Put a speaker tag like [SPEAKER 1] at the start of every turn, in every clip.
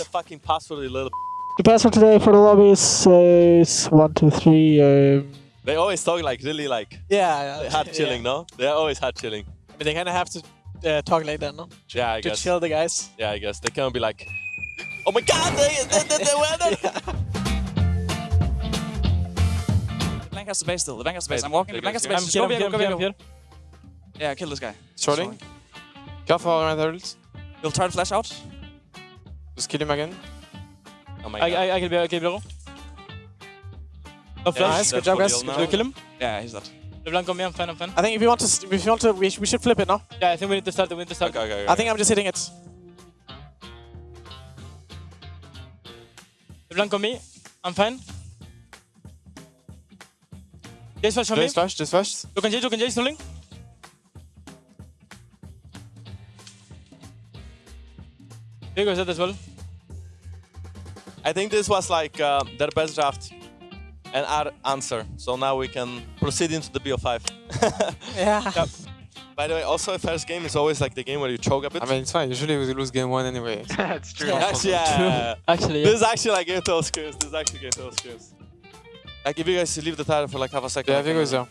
[SPEAKER 1] the fucking password, you little.
[SPEAKER 2] The password today for the lobby is, uh, is one two three. Um,
[SPEAKER 1] They always talk like really like
[SPEAKER 3] Yeah, yeah.
[SPEAKER 1] hard chilling, no? They're always hard chilling.
[SPEAKER 3] But they kind of have to uh, talk like that, no?
[SPEAKER 1] Yeah, I
[SPEAKER 3] To
[SPEAKER 1] guess.
[SPEAKER 3] chill the guys.
[SPEAKER 1] Yeah, I guess they can't be like, oh my god, they, they, they, they were there.
[SPEAKER 4] Blank has the base still. The blank has the base. I'm walking. The blank has the base.
[SPEAKER 2] I'm
[SPEAKER 4] Just
[SPEAKER 2] here,
[SPEAKER 4] go
[SPEAKER 2] I'm
[SPEAKER 4] Viego,
[SPEAKER 2] here,
[SPEAKER 4] go
[SPEAKER 2] I'm here, I'm here.
[SPEAKER 4] Yeah, kill this guy.
[SPEAKER 5] Strolling. Careful around turtles.
[SPEAKER 4] We'll try to flash out.
[SPEAKER 5] Just kill him again.
[SPEAKER 1] Oh my
[SPEAKER 2] I,
[SPEAKER 1] god.
[SPEAKER 2] I, I can be, I can be low. No oh, flash.
[SPEAKER 3] Nice, good
[SPEAKER 1] That's
[SPEAKER 3] job,
[SPEAKER 1] for
[SPEAKER 3] guys.
[SPEAKER 1] real now.
[SPEAKER 2] Do you kill him?
[SPEAKER 4] Yeah, he's dead.
[SPEAKER 2] LeBlanc on me, I'm fine, I'm fine.
[SPEAKER 3] I think if you want to, s- if you want to, we, sh- we should flip it, no?
[SPEAKER 2] Yeah, I think we need to start, we need to start.
[SPEAKER 1] Okay, okay, okay.
[SPEAKER 3] I think I'm just hitting it.
[SPEAKER 2] LeBlanc on me, I'm fine. Jace flash on me.
[SPEAKER 5] Just flash, just flash.
[SPEAKER 2] Look on Jace, look on Jace, rolling. Viego is dead as well.
[SPEAKER 1] I think this was like uh, their best draft and our answer. So now we can proceed into the BO5.
[SPEAKER 3] Yeah.
[SPEAKER 1] By the way, also first game is always like the game where you choke a bit.
[SPEAKER 5] I mean, it's fine. Usually we lose game one anyway.
[SPEAKER 6] That's true.
[SPEAKER 1] Yes, yeah.
[SPEAKER 2] Actually,
[SPEAKER 1] This is actually like Game Total Screws. This is actually Game Total Screws. Like if you guys leave the title for like half a second.
[SPEAKER 5] Yeah,
[SPEAKER 1] I can-
[SPEAKER 5] Viego is there.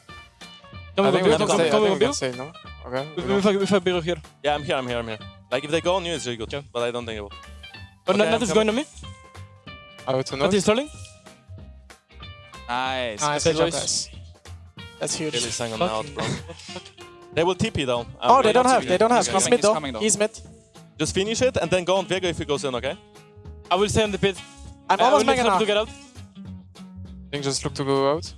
[SPEAKER 2] Come
[SPEAKER 5] I
[SPEAKER 2] on,
[SPEAKER 5] think we
[SPEAKER 2] come
[SPEAKER 5] can
[SPEAKER 2] on,
[SPEAKER 5] stay. I
[SPEAKER 2] come
[SPEAKER 5] think
[SPEAKER 2] on,
[SPEAKER 5] we
[SPEAKER 2] come
[SPEAKER 5] can
[SPEAKER 2] on.
[SPEAKER 5] stay, no? Okay. we
[SPEAKER 2] We
[SPEAKER 5] go.
[SPEAKER 2] we we Biro here.
[SPEAKER 1] Yeah, I'm here, I'm here, I'm here. Like if they go on you, it's really good. But I don't think it will.
[SPEAKER 2] But
[SPEAKER 1] Okay,
[SPEAKER 2] okay, nothing's going on me.
[SPEAKER 5] Out to
[SPEAKER 2] What
[SPEAKER 5] north.
[SPEAKER 2] is?
[SPEAKER 4] Nice.
[SPEAKER 3] Nice,
[SPEAKER 2] Good
[SPEAKER 3] good job, guys. That's huge.
[SPEAKER 1] Really sang on out, bro. They will TP though. Um,
[SPEAKER 3] Oh, they don't have,
[SPEAKER 4] to
[SPEAKER 3] they don't have.
[SPEAKER 4] he's
[SPEAKER 3] He's mid though.
[SPEAKER 4] though.
[SPEAKER 3] He's mid.
[SPEAKER 1] Just finish it and then go on Viego if he goes in, okay?
[SPEAKER 2] I will stay on the pit.
[SPEAKER 3] I'm
[SPEAKER 2] I
[SPEAKER 3] almost
[SPEAKER 2] will need
[SPEAKER 3] mega
[SPEAKER 2] help
[SPEAKER 3] now.
[SPEAKER 2] to get out.
[SPEAKER 5] I think just look to go out.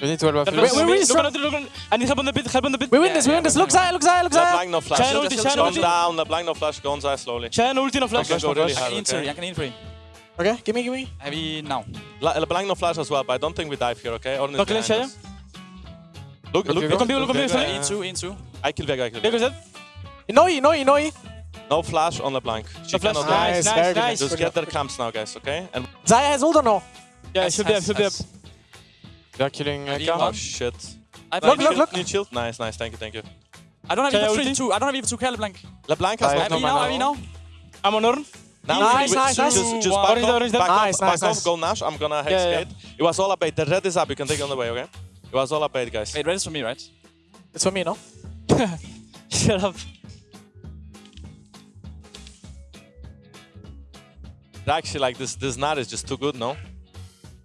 [SPEAKER 5] We need to help
[SPEAKER 2] Help
[SPEAKER 5] Philips.
[SPEAKER 2] on
[SPEAKER 3] we
[SPEAKER 2] me.
[SPEAKER 3] really
[SPEAKER 2] Look look. I need help on the pit, help on the pit.
[SPEAKER 3] We win
[SPEAKER 4] Yeah,
[SPEAKER 3] this, we
[SPEAKER 4] yeah,
[SPEAKER 3] win this.
[SPEAKER 4] we're
[SPEAKER 3] Look Xayah, look Xayah, look Xayah.
[SPEAKER 1] LeBlanc no flash.
[SPEAKER 2] Shine
[SPEAKER 1] Just
[SPEAKER 2] ulti,
[SPEAKER 1] just
[SPEAKER 2] shine
[SPEAKER 1] calm
[SPEAKER 2] ulti.
[SPEAKER 1] down. LeBlanc no flash. Go on Xayah slowly.
[SPEAKER 2] Shine ulti, no flash.
[SPEAKER 1] Okay, go really
[SPEAKER 4] I
[SPEAKER 1] hard,
[SPEAKER 4] can in three.
[SPEAKER 1] okay?
[SPEAKER 4] I can in three.
[SPEAKER 3] Okay, give me, give me.
[SPEAKER 4] Heavy now.
[SPEAKER 1] Le- LeBlanc no flash as well, but I don't think we dive here, okay? Ornn is
[SPEAKER 2] No clean
[SPEAKER 1] behind us. Look, look,
[SPEAKER 5] Viego.
[SPEAKER 2] Look on Viego, look on Viego,
[SPEAKER 1] Viego,
[SPEAKER 2] sorry.
[SPEAKER 1] yeah.
[SPEAKER 4] In two.
[SPEAKER 1] I kill Vega, I kill
[SPEAKER 2] Viego
[SPEAKER 1] Vega.
[SPEAKER 2] is dead.
[SPEAKER 3] Noi, Noi, Noi.
[SPEAKER 1] No flash on LeBlanc. She
[SPEAKER 2] No flash.
[SPEAKER 1] cannot
[SPEAKER 2] Nice, nice, nice.
[SPEAKER 1] Just
[SPEAKER 3] Good
[SPEAKER 1] get their camps now, guys, okay? And
[SPEAKER 3] Xayah has ult or no?
[SPEAKER 2] Yeah, it should be up,
[SPEAKER 4] Nice,
[SPEAKER 2] should be up.
[SPEAKER 5] They're killing uh,
[SPEAKER 4] Heavy
[SPEAKER 5] Karma.
[SPEAKER 1] oh
[SPEAKER 4] one.
[SPEAKER 1] shit.
[SPEAKER 4] I
[SPEAKER 3] Look, look, look.
[SPEAKER 1] Need shield? Nice, nice. Thank you, thank you.
[SPEAKER 4] I don't have
[SPEAKER 2] Shaya
[SPEAKER 4] even three, two. I don't have even two Care LeBlanc.
[SPEAKER 1] LeBlanc has
[SPEAKER 5] I
[SPEAKER 1] no
[SPEAKER 5] have
[SPEAKER 4] Heavy
[SPEAKER 5] no
[SPEAKER 4] now,
[SPEAKER 5] mana.
[SPEAKER 4] heavy now.
[SPEAKER 2] I'm on Ornn.
[SPEAKER 1] Now
[SPEAKER 3] Nice,
[SPEAKER 1] we- we-
[SPEAKER 3] nice,
[SPEAKER 1] just,
[SPEAKER 3] nice.
[SPEAKER 1] Just, just back
[SPEAKER 2] Orange,
[SPEAKER 1] off,
[SPEAKER 2] orange,
[SPEAKER 1] back
[SPEAKER 3] nice,
[SPEAKER 1] off, back
[SPEAKER 3] nice,
[SPEAKER 1] off,
[SPEAKER 3] nice.
[SPEAKER 1] go Nash. I'm gonna hex
[SPEAKER 2] Yeah, yeah.
[SPEAKER 1] gate. It was all a bait. The red is up. You can take it on the way, okay? It was all a bait, guys.
[SPEAKER 4] Wait, red is for me, right?
[SPEAKER 3] It's for me, no?
[SPEAKER 2] Shut up.
[SPEAKER 1] Actually, like this, this Nat is just too good, no?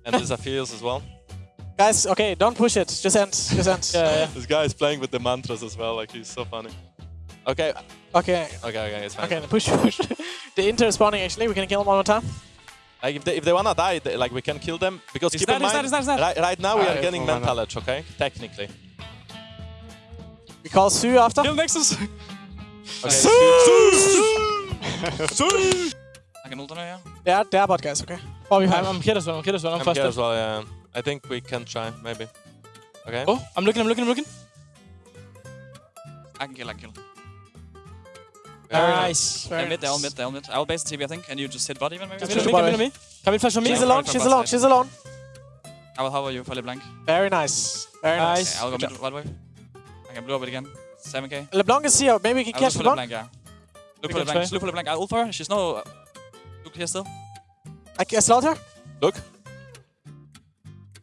[SPEAKER 1] And this Aphelios as well.
[SPEAKER 3] Guys, okay, don't push it. Just end, just end.
[SPEAKER 2] Yeah, yeah.
[SPEAKER 1] This guy is playing with the mantras as well. Like he's so funny. Okay,
[SPEAKER 3] Okay,
[SPEAKER 1] okay, okay. It's fine.
[SPEAKER 3] okay, push, push. The Inter is spawning actually. We can kill him one more time.
[SPEAKER 1] Like if they if they wanna die, they, like we can kill them because
[SPEAKER 4] He's
[SPEAKER 1] keep
[SPEAKER 4] dead,
[SPEAKER 1] in mind,
[SPEAKER 4] dead, he's dead, he's.
[SPEAKER 1] Right, right now we
[SPEAKER 5] Ah,
[SPEAKER 1] are getting
[SPEAKER 5] full mana.
[SPEAKER 1] mental edge, okay? Technically.
[SPEAKER 3] We call Sue after.
[SPEAKER 4] Kill Nexus.
[SPEAKER 1] Okay.
[SPEAKER 4] I can ult on her, yeah.
[SPEAKER 3] Yeah, they are bot guys, okay. Four v
[SPEAKER 2] I'm. I'm here as well, I'm here as well, I'm,
[SPEAKER 1] I'm
[SPEAKER 2] faster.
[SPEAKER 1] here as well. Yeah. I think we can try maybe. Okay.
[SPEAKER 2] Oh, I'm looking, I'm looking, I'm looking.
[SPEAKER 4] I can kill, I can kill.
[SPEAKER 1] Very
[SPEAKER 2] Nice.
[SPEAKER 4] They're mid, they're all mid, they're all mid. I'll base the TB, I think, and you just hit bot even, maybe?
[SPEAKER 3] Just
[SPEAKER 2] Come in
[SPEAKER 3] push
[SPEAKER 2] on me, come me. Come in, flash on me.
[SPEAKER 3] She's
[SPEAKER 4] Yeah,
[SPEAKER 3] alone,
[SPEAKER 4] from
[SPEAKER 3] she's alone,
[SPEAKER 4] side.
[SPEAKER 3] she's alone.
[SPEAKER 4] I will hover you for LeBlanc.
[SPEAKER 3] Very nice. Very nice.
[SPEAKER 2] Nice.
[SPEAKER 4] Okay, I'll go
[SPEAKER 3] Good
[SPEAKER 4] mid right away. I can blow up it again. 7k.
[SPEAKER 3] LeBlanc is here. Maybe we can
[SPEAKER 4] I'll
[SPEAKER 3] catch LeBlanc.
[SPEAKER 4] LeBlanc, yeah. Look for LeBlanc, look for LeBlanc. I'll ult for her. She's no... Uh, look here still.
[SPEAKER 3] I can slot her.
[SPEAKER 1] Look.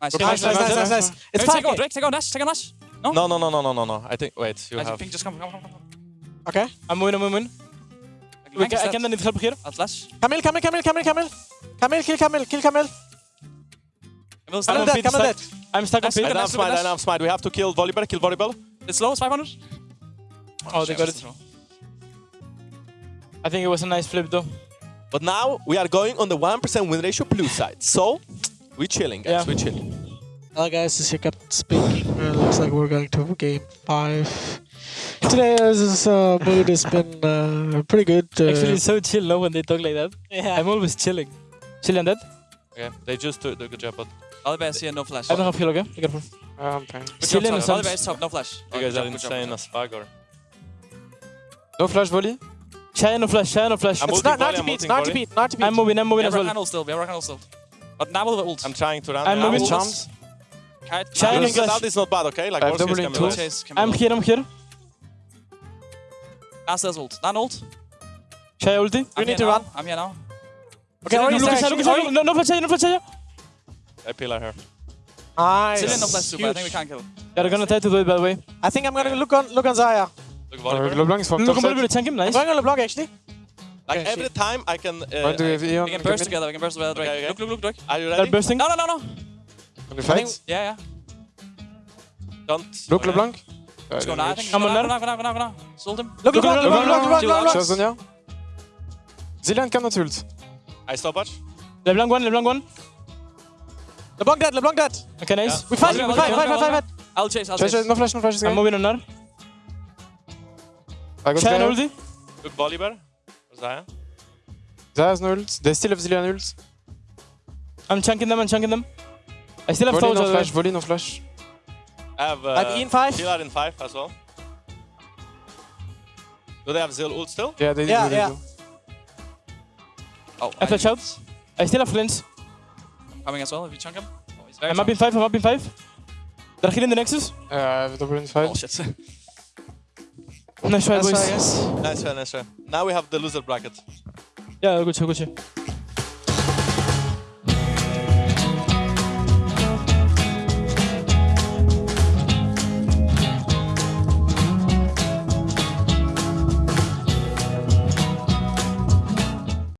[SPEAKER 4] Nice.
[SPEAKER 3] Nice, nice, nice, nice, nice. It's
[SPEAKER 4] Hey,
[SPEAKER 3] five.
[SPEAKER 4] Take out Drake, take out Nash, take out Nash. No?
[SPEAKER 1] No, no, no, no, no, no, no. I think. Wait. You
[SPEAKER 4] I
[SPEAKER 1] have.
[SPEAKER 4] think just come, come, come, come. Come.
[SPEAKER 3] Okay.
[SPEAKER 2] I'm moving, I'm moving. We
[SPEAKER 4] LeBlanc
[SPEAKER 2] can,
[SPEAKER 4] is
[SPEAKER 2] I
[SPEAKER 4] dead.
[SPEAKER 2] can need help here.
[SPEAKER 4] I'll flash.
[SPEAKER 3] Camille, Camille, Camille, Camille, Camille. Camille, kill Camille, kill Camille.
[SPEAKER 4] Camille's
[SPEAKER 2] I'm
[SPEAKER 3] Camille
[SPEAKER 4] dead.
[SPEAKER 3] dead,
[SPEAKER 2] pit,
[SPEAKER 3] Camille dead.
[SPEAKER 2] I'm stuck on
[SPEAKER 4] Nice.
[SPEAKER 2] pit.
[SPEAKER 1] I
[SPEAKER 4] Look at
[SPEAKER 1] don't have smite.
[SPEAKER 4] at
[SPEAKER 1] I don't have smite. We have to kill Volibear. Kill Volibear.
[SPEAKER 4] It's low, it's 500.
[SPEAKER 2] Oh, they got it.
[SPEAKER 4] Slow.
[SPEAKER 2] I think it was a nice flip though.
[SPEAKER 1] But now we are going on the 1% win ratio blue side. So we're chilling, guys.
[SPEAKER 2] Yeah.
[SPEAKER 1] We chilling.
[SPEAKER 3] Hello guys, this is your speaking. Uh, looks like we're going to game five. Today, this uh, mood has been uh, pretty good. Uh,
[SPEAKER 2] Actually, it's so chill now when they talk like that.
[SPEAKER 3] yeah.
[SPEAKER 2] I'm always chilling. Chilling that.
[SPEAKER 1] Okay. They just do do a good job, but
[SPEAKER 4] All the best here, no flash.
[SPEAKER 2] I don't have heal, okay? Be careful.
[SPEAKER 5] Uh, I'm fine.
[SPEAKER 4] Good job,
[SPEAKER 2] Chilling
[SPEAKER 4] top.
[SPEAKER 2] or
[SPEAKER 4] All the best top, no flash.
[SPEAKER 1] you
[SPEAKER 4] Oh,
[SPEAKER 1] guys
[SPEAKER 4] good
[SPEAKER 1] are
[SPEAKER 4] job,
[SPEAKER 1] insane
[SPEAKER 4] good
[SPEAKER 1] as fuck. Or
[SPEAKER 5] No flash volley.
[SPEAKER 2] Shy no flash, shy no flash.
[SPEAKER 1] I'm
[SPEAKER 3] it's
[SPEAKER 1] ulting
[SPEAKER 3] not, not to beat,
[SPEAKER 1] ulting
[SPEAKER 3] not to beat, not to beat.
[SPEAKER 2] I'm moving, I'm moving
[SPEAKER 4] We
[SPEAKER 2] as
[SPEAKER 4] have
[SPEAKER 2] well.
[SPEAKER 4] Rakan ult still, we have Rakan still. But now we'll ult.
[SPEAKER 1] I'm trying to run.
[SPEAKER 2] I'm moving.
[SPEAKER 5] With charms.
[SPEAKER 4] Kite,
[SPEAKER 2] Shine
[SPEAKER 1] Doing
[SPEAKER 2] flash.
[SPEAKER 1] out is not bad, okay? Like
[SPEAKER 5] I have
[SPEAKER 1] worst case
[SPEAKER 5] double
[SPEAKER 1] can
[SPEAKER 5] in
[SPEAKER 1] be
[SPEAKER 5] two.
[SPEAKER 4] Chase,
[SPEAKER 2] I'm here, I'm here.
[SPEAKER 4] Last there's ult. Nan ult.
[SPEAKER 2] Shy ulti.
[SPEAKER 3] You
[SPEAKER 4] I'm
[SPEAKER 3] need to
[SPEAKER 4] now.
[SPEAKER 3] run.
[SPEAKER 4] I'm here now.
[SPEAKER 3] Okay,
[SPEAKER 4] Zilean,
[SPEAKER 3] Ori,
[SPEAKER 4] no
[SPEAKER 3] stay,
[SPEAKER 4] flash,
[SPEAKER 3] actually,
[SPEAKER 4] no-
[SPEAKER 3] Ori.
[SPEAKER 4] no-
[SPEAKER 2] No, no flash here, no flash here.
[SPEAKER 1] I pillar her.
[SPEAKER 3] Nice.
[SPEAKER 4] Zilean no flash too, but I think we
[SPEAKER 3] Huge.
[SPEAKER 4] can't kill.
[SPEAKER 2] Yeah, they're gonna try to do it by the way.
[SPEAKER 3] I think I'm gonna look on look on Xayah.
[SPEAKER 1] Look,
[SPEAKER 5] Uh,
[SPEAKER 1] Volibear.
[SPEAKER 5] LeBlanc is from
[SPEAKER 2] Look
[SPEAKER 5] top
[SPEAKER 2] on
[SPEAKER 5] side.
[SPEAKER 2] Bollywood, tank him, nice.
[SPEAKER 3] I'm going on LeBlanc actually.
[SPEAKER 1] Like
[SPEAKER 3] Okay,
[SPEAKER 1] every time I can. Uh,
[SPEAKER 5] Why do we have Eon?
[SPEAKER 4] We can
[SPEAKER 5] come
[SPEAKER 4] burst
[SPEAKER 5] in?
[SPEAKER 4] together, we can burst together, Drake.
[SPEAKER 1] Okay, okay.
[SPEAKER 4] Look, look, look, Drake.
[SPEAKER 1] Are you
[SPEAKER 2] They're
[SPEAKER 1] ready?
[SPEAKER 2] bursting.
[SPEAKER 4] No, no, no, no.
[SPEAKER 5] Can we
[SPEAKER 3] I think-
[SPEAKER 5] fight?
[SPEAKER 4] Yeah, yeah.
[SPEAKER 1] Don't.
[SPEAKER 5] Look,
[SPEAKER 1] okay.
[SPEAKER 5] LeBlanc. Uh,
[SPEAKER 4] Let's go now, I think.
[SPEAKER 2] Come
[SPEAKER 4] Go
[SPEAKER 2] on,
[SPEAKER 4] now,
[SPEAKER 2] then.
[SPEAKER 4] go now, go now, go now, go now. Sold him.
[SPEAKER 3] Look,
[SPEAKER 2] Look,
[SPEAKER 3] LeBlanc,
[SPEAKER 2] look,
[SPEAKER 3] LeBlanc,
[SPEAKER 2] look,
[SPEAKER 3] LeBlanc,
[SPEAKER 4] look,
[SPEAKER 3] LeBlanc,
[SPEAKER 4] look.
[SPEAKER 3] LeBlanc.
[SPEAKER 5] Chazonia. Zilean cannot ult.
[SPEAKER 1] I stop watch.
[SPEAKER 2] LeBlanc one, LeBlanc one.
[SPEAKER 3] LeBlanc dead, LeBlanc dead.
[SPEAKER 2] Okay, nice.
[SPEAKER 3] We fight,
[SPEAKER 4] Volleyball,
[SPEAKER 3] we fight,
[SPEAKER 4] volleyball,
[SPEAKER 3] fight, fight, fight,
[SPEAKER 4] volleyball.
[SPEAKER 3] fight.
[SPEAKER 4] I'll chase, I'll
[SPEAKER 5] Chase,
[SPEAKER 4] chase.
[SPEAKER 5] chase, no flash, no flash. this
[SPEAKER 2] I'm
[SPEAKER 5] guy.
[SPEAKER 2] moving on now.
[SPEAKER 5] I got
[SPEAKER 2] Shan
[SPEAKER 5] Gaia.
[SPEAKER 2] ulti.
[SPEAKER 1] Look, Volibear. Xayah.
[SPEAKER 5] Xayah's no ult. They still have Zilean ult.
[SPEAKER 2] I'm chunking them, I'm chunking them. I still have
[SPEAKER 5] Volley no flash, volley no flash.
[SPEAKER 1] I have. Uh,
[SPEAKER 3] I have Ian five.
[SPEAKER 1] Pillar in 5 as well. Do they have Zil ult still?
[SPEAKER 5] Yeah, they
[SPEAKER 3] Yeah,
[SPEAKER 5] do. They
[SPEAKER 3] yeah.
[SPEAKER 5] do.
[SPEAKER 4] Oh,
[SPEAKER 2] I flash out. I still have flints.
[SPEAKER 4] Coming as well, if you chunk him. Oh, he's very
[SPEAKER 2] I'm up in five, I'm up in five. They're killing the Nexus.
[SPEAKER 5] Uh, I have double in five.
[SPEAKER 4] Oh, shit.
[SPEAKER 2] Nice try,
[SPEAKER 3] That's
[SPEAKER 2] boys.
[SPEAKER 3] right, yes.
[SPEAKER 1] Nice try, nice try. Now we have the loser bracket.
[SPEAKER 2] Yeah, good shot, good shot.